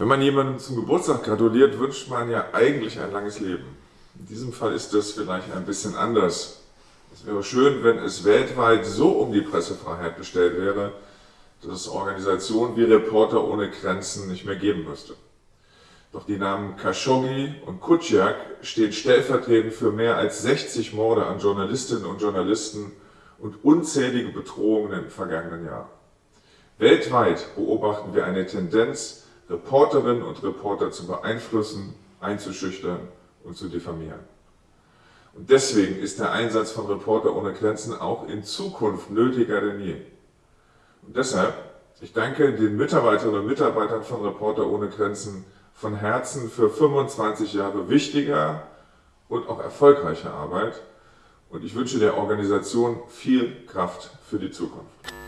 Wenn man jemandem zum Geburtstag gratuliert, wünscht man ja eigentlich ein langes Leben. In diesem Fall ist das vielleicht ein bisschen anders. Es wäre schön, wenn es weltweit so um die Pressefreiheit bestellt wäre, dass es Organisationen wie Reporter ohne Grenzen nicht mehr geben müsste. Doch die Namen Khashoggi und Kuciak stehen stellvertretend für mehr als 60 Morde an Journalistinnen und Journalisten und unzählige Bedrohungen im vergangenen Jahr. Weltweit beobachten wir eine Tendenz, Reporterinnen und Reporter zu beeinflussen, einzuschüchtern und zu diffamieren. Und deswegen ist der Einsatz von Reporter ohne Grenzen auch in Zukunft nötiger denn je. Und deshalb, ich danke den Mitarbeiterinnen und Mitarbeitern von Reporter ohne Grenzen von Herzen für 25 Jahre wichtiger und auch erfolgreicher Arbeit und ich wünsche der Organisation viel Kraft für die Zukunft.